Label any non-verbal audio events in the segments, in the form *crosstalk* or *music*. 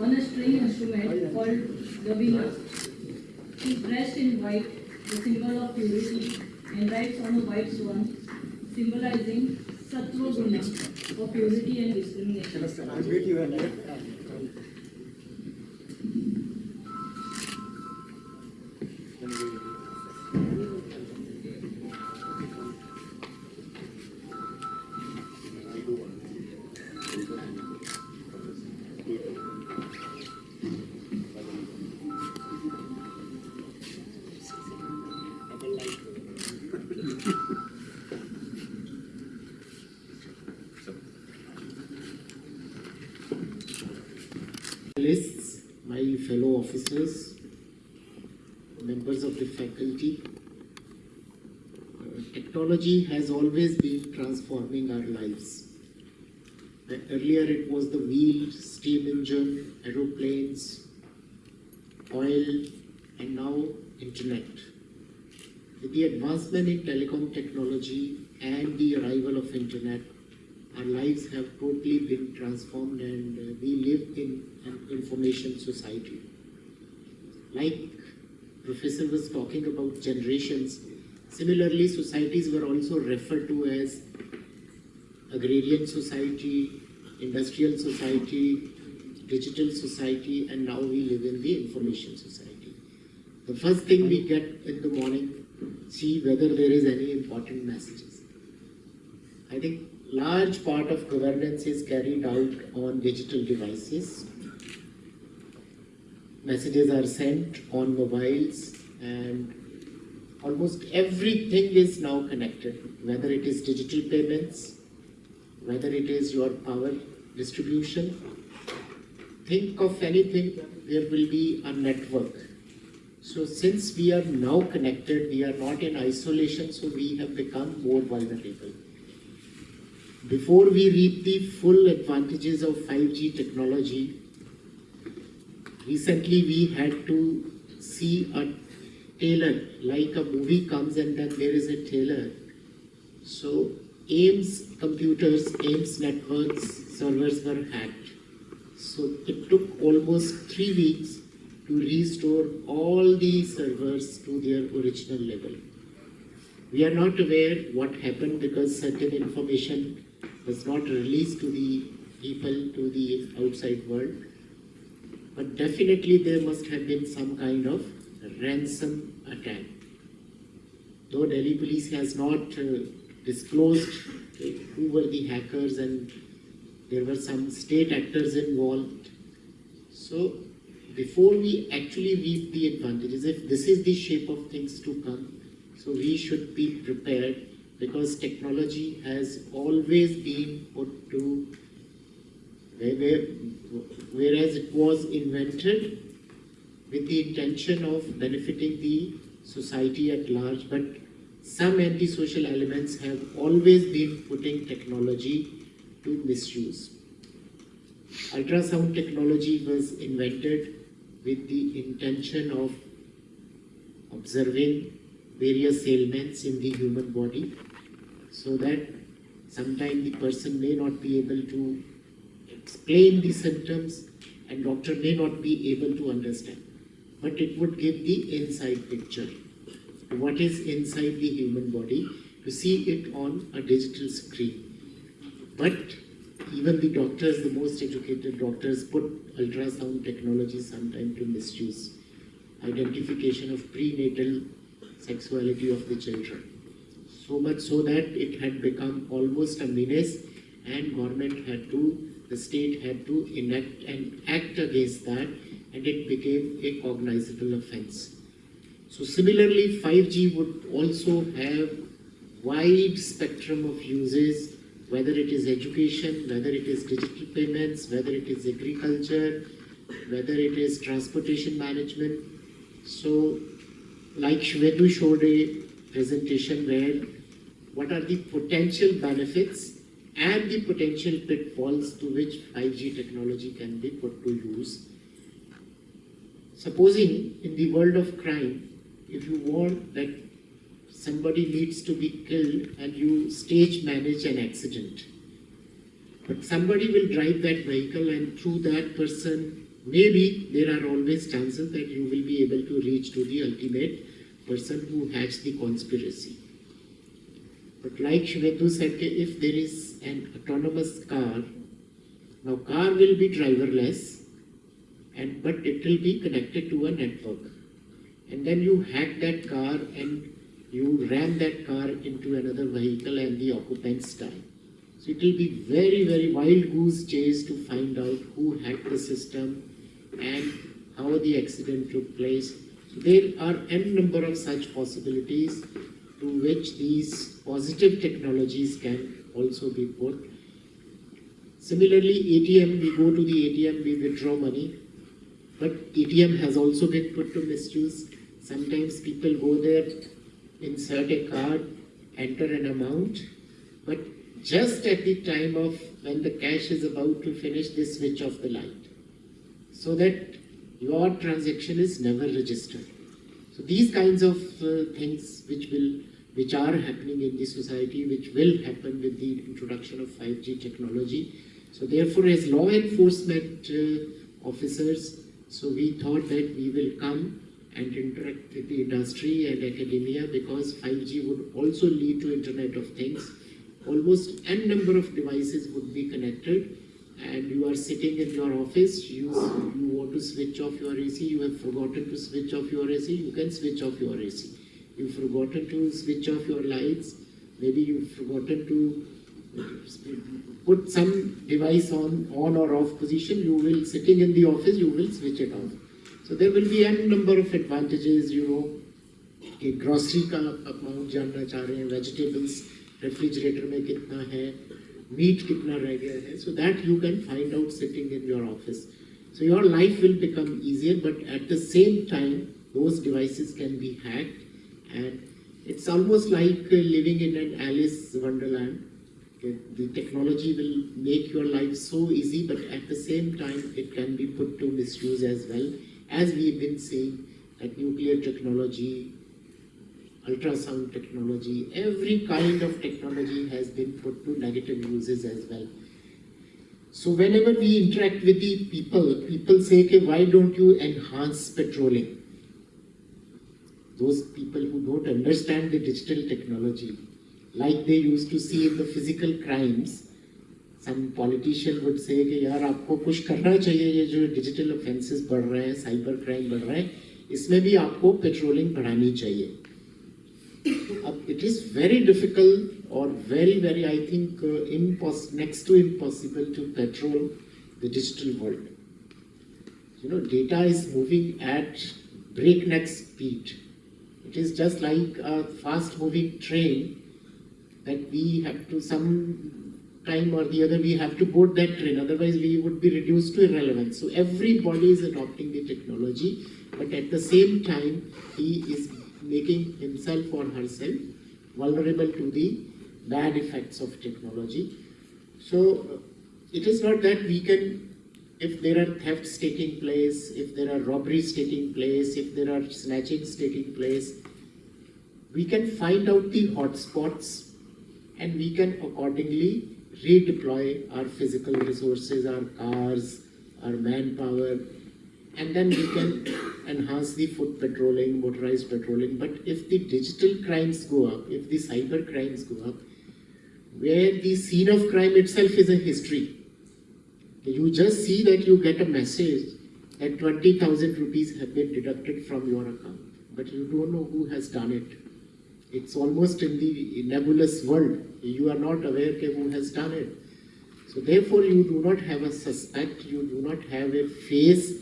on a string instrument called Gavina. He dressed in white, the symbol of purity, and writes on a white swan, symbolizing Sattva Guna of purity and discrimination. Officers, members of the faculty. Uh, Technology has always been transforming our lives. Earlier it was the wheel, steam engine, aeroplanes, oil, and now internet. With the advancement in telecom technology and the arrival of internet, our lives have totally been transformed and uh, we live in an information society. Like Professor was talking about generations, similarly societies were also referred to as agrarian society, industrial society, digital society, and now we live in the information society. The first thing we get in the morning, see whether there is any important messages. I think large part of governance is carried out on digital devices. Messages are sent on mobiles and almost everything is now connected, whether it is digital payments, whether it is your power distribution. Think of anything, there will be a network. So since we are now connected, we are not in isolation, so we have become more vulnerable. Before we reap the full advantages of 5G technology, recently we had to see a trailer, like a movie comes and then there is a trailer. So AIIMS computers, AIIMS networks, servers were hacked. So it took almost three weeks to restore all the servers to their original level. We are not aware what happened because certain information was not released to the people, to the outside world. But definitely there must have been some kind of ransom attack. Though Delhi police has not uh, disclosed who were the hackers and there were some state actors involved. So before we actually reap the advantages, if this is the shape of things to come, so we should be prepared because technology has always been put to whereas it was invented with the intention of benefiting the society at large, but some antisocial elements have always been putting technology to misuse. Ultrasound technology was invented with the intention of observing various ailments in the human body so that sometimes the person may not be able to explain the symptoms and doctor may not be able to understand. But it would give the inside picture. What is inside the human body to see it on a digital screen. But even the doctors, the most educated doctors, put ultrasound technology sometime to misuse. Identification of prenatal sexuality of the children. So much so that it had become almost a menace and government had to, the state had to enact and act against that and it became a cognizable offense. So similarly, 5G would also have wide spectrum of uses, whether it is education, whether it is digital payments, whether it is agriculture, whether it is transportation management. So like Shvedu showed a presentation where what are the potential benefits and the potential pitfalls to which 5G technology can be put to use. Supposing in the world of crime, if you want that somebody needs to be killed and you stage manage an accident. But somebody will drive that vehicle and through that person, maybe there are always chances that you will be able to reach to the ultimate person who hatched the conspiracy. But like Shvetu said, if there is an autonomous car, now car will be driverless, and but it will be connected to a network. And then you hack that car and you ram that car into another vehicle and the occupants die. So it will be very, very wild goose chase to find out who hacked the system and how the accident took place. So there are n number of such possibilities to which these positive technologies can also be put. Similarly, ATM, we go to the ATM, we withdraw money, but ATM has also been put to misuse. Sometimes people go there, insert a card, enter an amount, but just at the time of when the cash is about to finish, they switch off the light so that your transaction is never registered. So these kinds of uh, things which will which are happening in the society, which will happen with the introduction of 5G technology. So therefore, as law enforcement uh, officers, so we thought that we will come and interact with the industry and academia because 5G would also lead to Internet of Things. Almost n number of devices would be connected and you are sitting in your office, you, you to switch off your AC, you have forgotten to switch off your AC, you can switch off your AC. You've forgotten to switch off your lights, maybe you've forgotten to put some device on, on or off position, you will, sitting in the office, you will switch it off. So there will be n number of advantages, you know, कि grocery का amount जानना चाह रहे हैं vegetables refrigerator में कितना है meet कितना रह गया है so that you can find out sitting in your office So your life will become easier, but at the same time, those devices can be hacked and it's almost like uh, living in an Alice wonderland. The technology will make your life so easy, but at the same time, it can be put to misuse as well. As we've been seeing that nuclear technology, ultrasound technology, every kind of technology has been put to negative uses as well. So whenever we interact with the people, people say, okay, why don't you enhance patrolling? Those people who don't understand the digital technology, like they used to see in the physical crimes, some politician would say कि यार आपको कुछ करना चाहिए ये जो digital offences बढ़ रहे हैं साइबर क्राइम बढ़ रहे हैं इसमें भी आपको पेट्रोलिंग बढ़ानी चाहिए अब it is very difficult or very very I think uh, next to impossible to patrol the digital world. You know, data is moving at breakneck speed. It is just like a fast moving train that we have to some time or the other we have to board that train otherwise we would be reduced to irrelevance so everybody is adopting the technology but at the same time he is making himself or herself vulnerable to the bad effects of technology so uh, it is not that we can if there are thefts taking place if there are robberies taking place if there are snatchings taking place we can find out the hotspots and we can accordingly redeploy our physical resources, our cars, our manpower, and then we can *coughs* enhance the foot patrolling, motorized patrolling. But if the digital crimes go up, if the cyber crimes go up, where the scene of crime itself is a history, you just see that you get a message that 20,000 rupees have been deducted from your account, but you don't know who has done it. It's almost in the nebulous world. You are not aware who has done it. So therefore, you do not have a suspect, you do not have a face,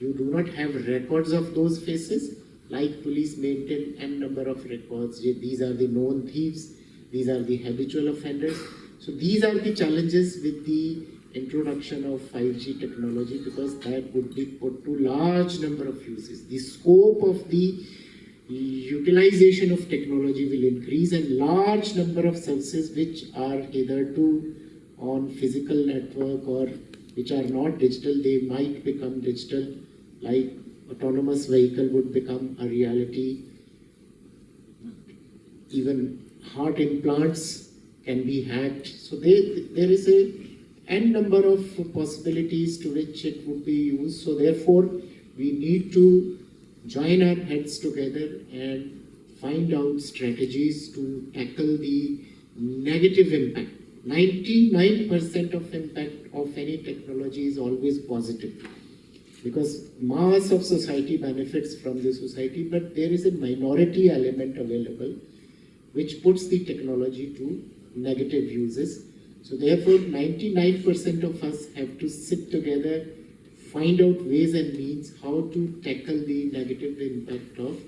you do not have records of those faces. Like police maintain n number of records. These are the known thieves, these are the habitual offenders. So these are the challenges with the introduction of 5G technology because that would be put to large number of uses. The scope of the utilization of technology will increase and large number of services which are hitherto on physical network or which are not digital, they might become digital, like autonomous vehicle would become a reality. even heart implants can be hacked. So they, there is a n number of possibilities to which it would be used. So therefore, we need to join our heads together and find out strategies to tackle the negative impact. 99% of impact of any technology is always positive because mass of society benefits from the society, but there is a minority element available which puts the technology to negative uses. So therefore, 99% of us have to sit together, find out ways and means how to tackle the negative impact of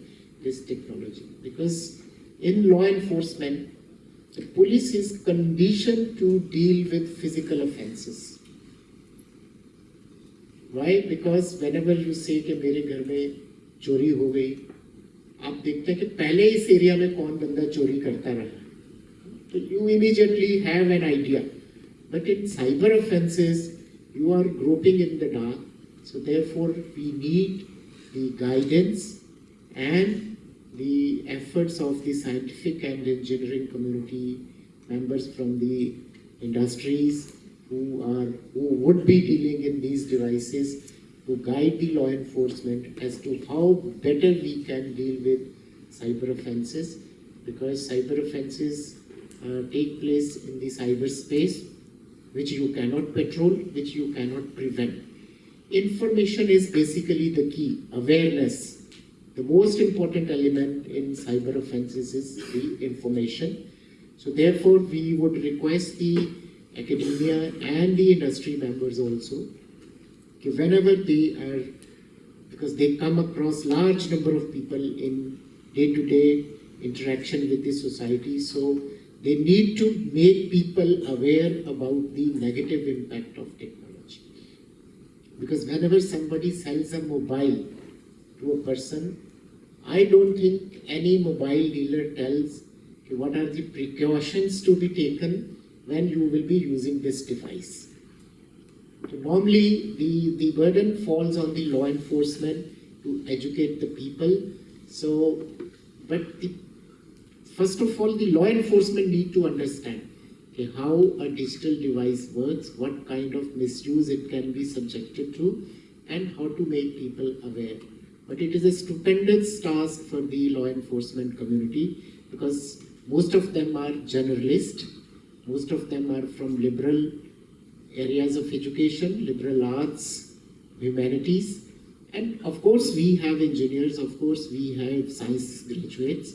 this technology. Because in law enforcement, the police is conditioned to deal with physical offenses. Why? Because whenever you say कि मेरे घर में चोरी हो गई आप देखते हैं कि पहले इस एरिया में कौन बंदा चोरी करता रहा। तो you immediately have an idea but in cyber offences you are groping in the dark so therefore we need the guidance and the efforts of the scientific and engineering community members from the industries who are who would be dealing in these devices to guide the law enforcement as to how better we can deal with cyber offenses because cyber offenses uh, take place in the cyberspace which you cannot patrol, which you cannot prevent. Information is basically the key, awareness. The most important element in cyber offenses is the information. So therefore, we would request the academia and the industry members also, okay, whenever they are, because they come across large number of people in day-to-day interaction with the society, so they need to make people aware about the negative impact of technology. Because whenever somebody sells a mobile to a person, I don't think any mobile dealer tells what are the precautions to be taken when you will be using this device. Normally the, the burden falls on the law enforcement to educate the people. So, but the, first of all, the law enforcement need to understand okay, how a digital device works, what kind of misuse it can be subjected to, and how to make people aware. But it is a stupendous task for the law enforcement community because most of them are generalist, most of them are from liberal areas of education, liberal arts, humanities, and of course we have engineers, of course we have science graduates,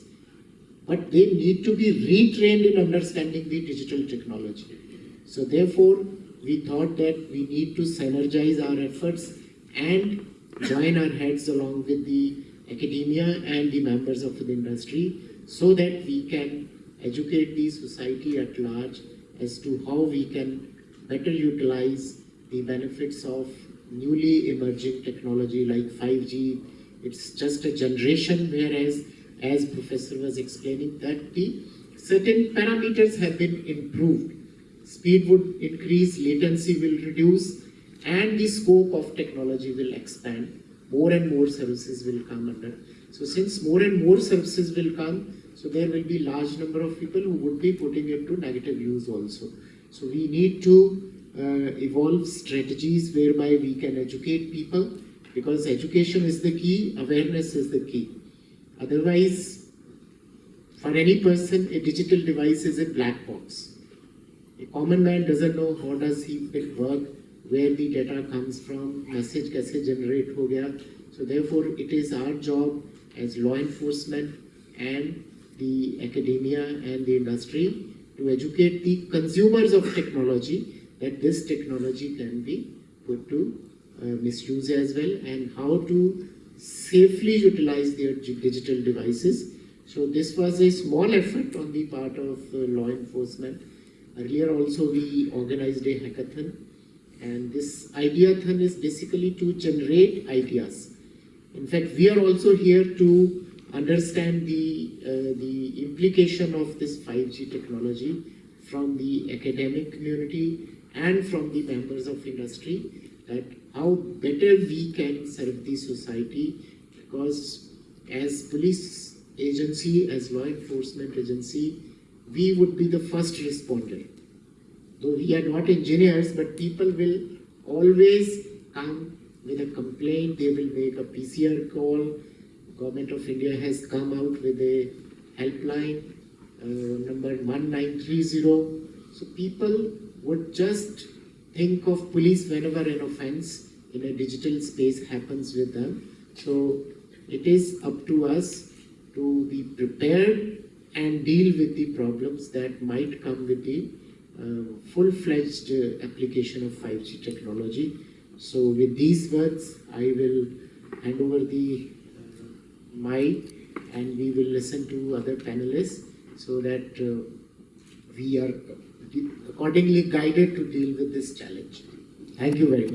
but they need to be retrained in understanding the digital technology. So therefore, we thought that we need to synergize our efforts and join our heads along with the academia and the members of the industry so that we can educate the society at large as to how we can better utilize the benefits of newly emerging technology like 5G. It's just a generation whereas, as Professor was explaining, that the certain parameters have been improved. Speed would increase, latency will reduce, and the scope of technology will expand. More and more services will come under. So since more and more services will come, so there will be large number of people who would be putting it to negative use also. So we need to uh, evolve strategies whereby we can educate people because education is the key, awareness is the key. Otherwise, for any person, a digital device is a black box. A common man doesn't know how does he it work, where the data comes from, message kaise generate ho gaya. So therefore, it is our job as law enforcement and the academia and the industry to educate the consumers of technology that this technology can be put to uh, misuse as well and how to safely utilize their digital devices. So this was a small effort on the part of uh, law enforcement. Earlier also we organized a hackathon and this ideathon is basically to generate ideas. In fact, we are also here to understand the, uh, the implication of this 5G technology from the academic community and from the members of industry that how better we can serve the society because as police agency, as law enforcement agency, we would be the first responder. Though we are not engineers, but people will always come with a complaint, they will make a PCR call. Government of India has come out with a helpline, uh, number 1930. So people would just think of police whenever an offense in a digital space happens with them. So it is up to us to be prepared and deal with the problems that might come with the uh, full-fledged uh, application of 5G technology. So with these words, I will hand over the mic and we will listen to other panelists so that uh, we are accordingly guided to deal with this challenge. Thank you very much.